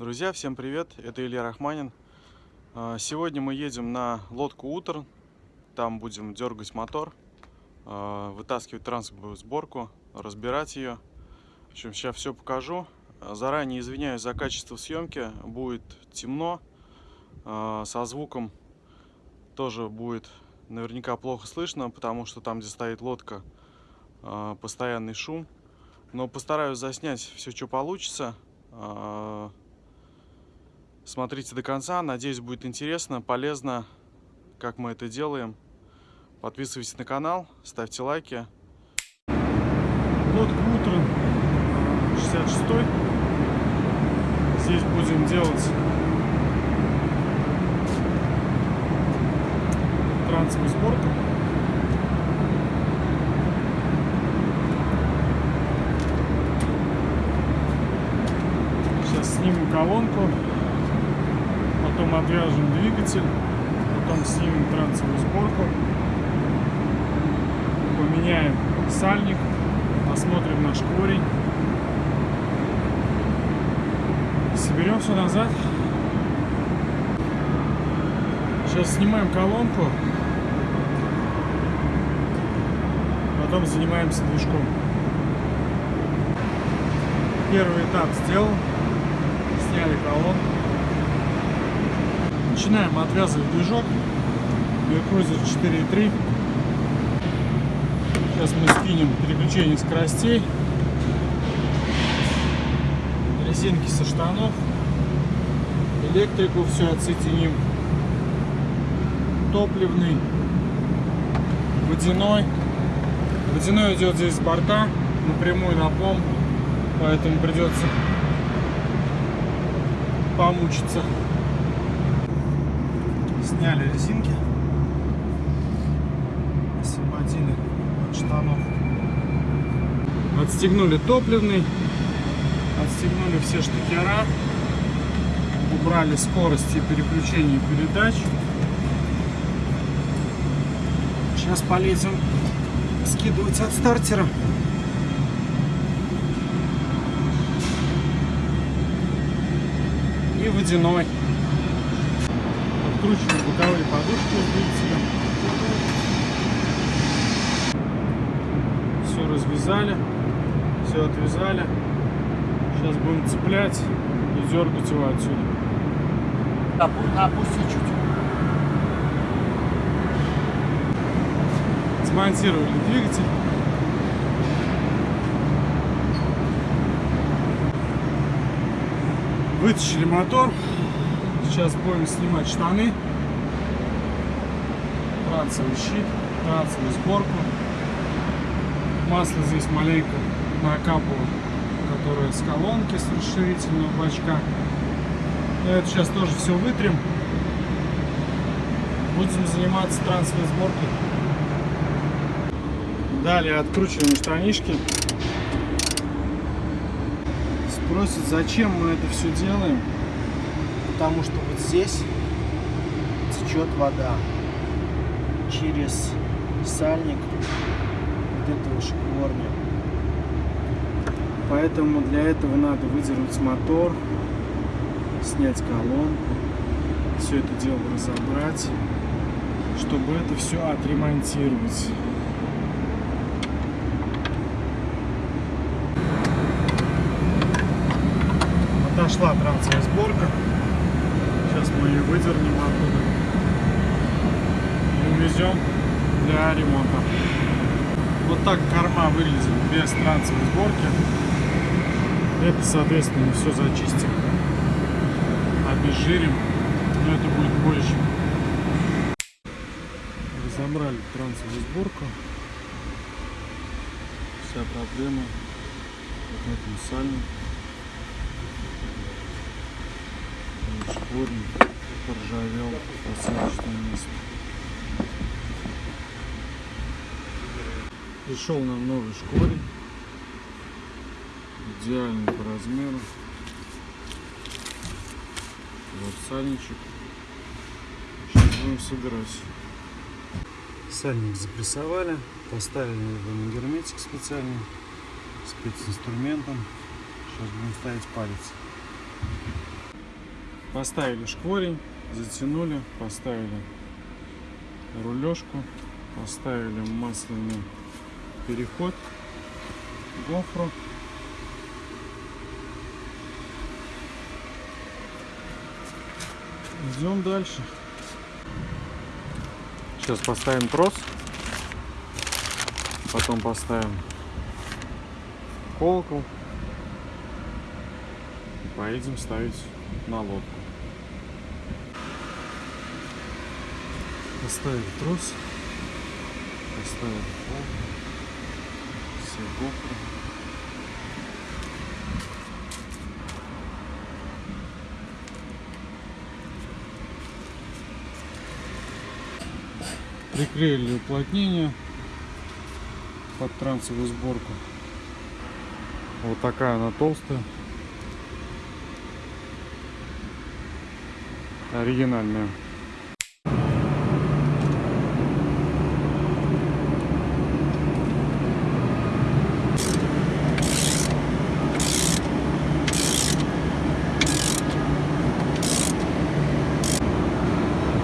Друзья, всем привет! Это Илья Рахманин. А, сегодня мы едем на лодку Утр. Там будем дергать мотор, а, вытаскивать транспортную сборку, разбирать ее. В общем, сейчас все покажу. Заранее извиняюсь за качество съемки. Будет темно. А, со звуком тоже будет наверняка плохо слышно, потому что там, где стоит лодка, постоянный шум. Но постараюсь заснять все, что получится. Смотрите до конца. Надеюсь, будет интересно, полезно, как мы это делаем. Подписывайтесь на канал, ставьте лайки. Лодка Утрон 66 -й. Здесь будем делать трансовую сборку. Сейчас снимем колонку потом отвяжем двигатель, потом снимем трансовую сборку, поменяем сальник, осмотрим наш корень, соберем все назад. Сейчас снимаем колонку, потом занимаемся движком. Первый этап сделан, сняли колонку. Начинаем отвязывать движок. Меркрузер 4.3. Сейчас мы скинем переключение скоростей. Резинки со штанов. Электрику все отсоединим. Топливный. Водяной. Водяной идет здесь с борта. Напрямую на помпу. Поэтому придется помучиться сняли резинки, освободили от штанов. Отстегнули топливный, отстегнули все штекера, убрали скорости и переключение передач. Сейчас полезем скидывать от стартера. И водяной откручиваем боковые подушки двигателя. Все развязали, все отвязали. Сейчас будем цеплять и дергать его отсюда. Опусти чуть. Смонтировали двигатель. Вытащили мотор. Сейчас будем снимать штаны, трансовый щит, трансовую сборку. Масло здесь маленько накапало, которое с колонки, с расширительного бачка. Это сейчас тоже все вытрем. Будем заниматься трансовой сборкой. Далее откручиваем штанишки. Спросят, зачем мы это все делаем потому что вот здесь течет вода через сальник вот этого шкворня. Поэтому для этого надо выдернуть мотор, снять колонку, все это дело разобрать, чтобы это все отремонтировать. Отошла трансовая сборка. Мы ее выдернем оттуда и увезем для ремонта. Вот так корма выглядит без трансовой сборки. Это, соответственно, все зачистим, обезжирим, но это будет позже. Разобрали трансовую сборку. Вся проблема в этом сальнике. Шкурник поржавел посадочное место. Пришел нам новый шкурень. Идеальный по размеру. Вот сальничек. Сейчас будем собирать. Сальник запрессовали, поставили его на герметик специальный, специнструментом. Сейчас будем ставить палец. Поставили шкворень, затянули, поставили рулежку, поставили масляный переход, гофру. Идем дальше. Сейчас поставим трос, потом поставим колокол и поедем ставить на лодку. Поставили трос, поставили пол, все гофры. Приклеили уплотнение под трансовую сборку. Вот такая она толстая. Оригинальная.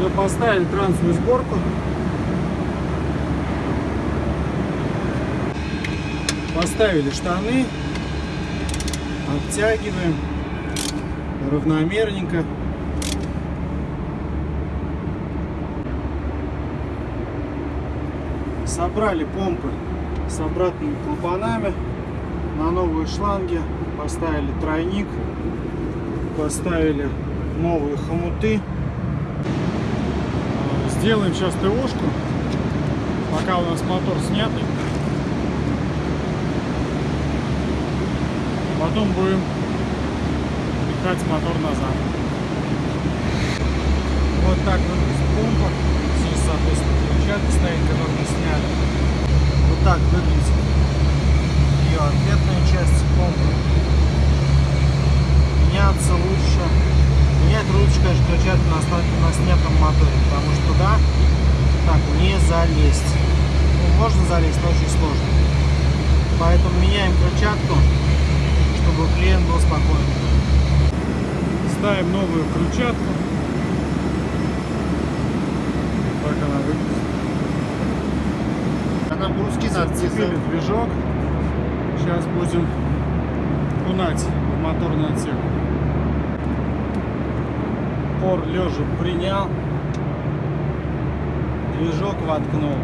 Мы поставили трансовую сборку. Поставили штаны. Оттягиваем. Равномерненько. Собрали помпы с обратными клапанами на новые шланги. Поставили тройник. Поставили новые хомуты. Сделаем сейчас ТОшку, пока у нас мотор снятый. Потом будем пихать мотор назад. Вот так выглядит помпа. Здесь, соответственно, крыльчатка стоит, которую мы сняли. Вот так выглядит Ставим новую крыльчатку. Так она выглядит. Она бруски надо движок. Сейчас будем кунать в моторный отсек. Пор лежа принял. Движок воткнул.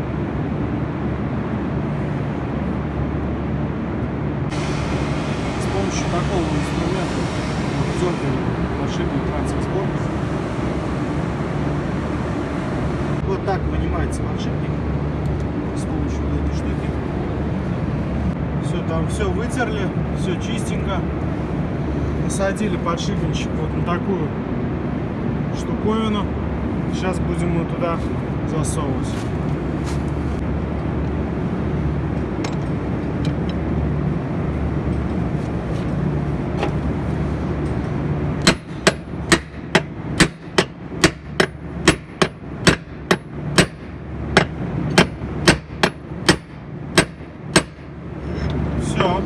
С помощью такого инструмента дергаем подшипник трансфер Вот так вынимается подшипник с помощью вот этой штуки. Все, там все вытерли, все чистенько. Насадили подшипничек вот на такую штуковину. Сейчас будем его туда засовывать. Все.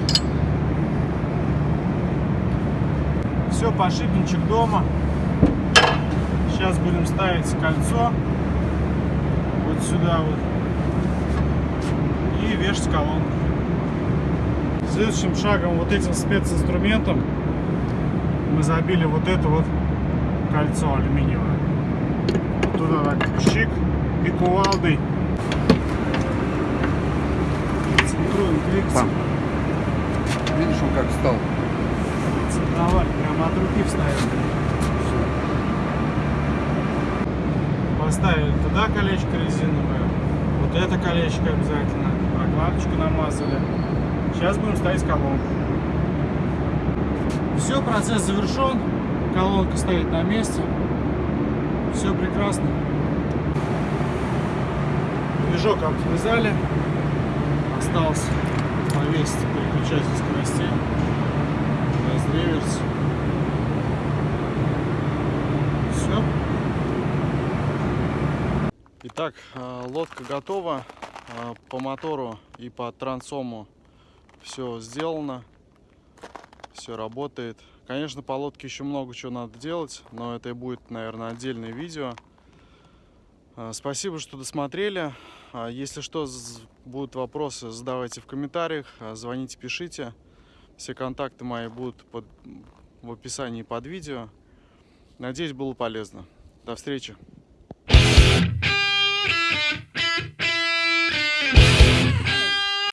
Все, подшипничек дома. Сейчас будем ставить кольцо вот сюда вот и вешать колонку. Следующим шагом вот этим специнструментом мы забили вот это вот кольцо алюминиевое. Туда так щик и кувалдой центруем. Видишь, он как встал? Центровали, прямо от руки вставили. Поставили туда колечко резиновое, вот это колечко обязательно, прокладочку намазали. Сейчас будем ставить колонку. Все, процесс завершен, колонка стоит на месте, все прекрасно. Движок отвязали, осталось повесить переключатель скоростей, реверс. Все. Итак, э, лодка готова. Э, по мотору и по трансому все сделано. Все работает. Конечно, по лодке еще много чего надо делать, но это и будет, наверное, отдельное видео. Э, спасибо, что досмотрели. Если что, будут вопросы, задавайте в комментариях, звоните, пишите. Все контакты мои будут под, в описании под видео. Надеюсь, было полезно. До встречи!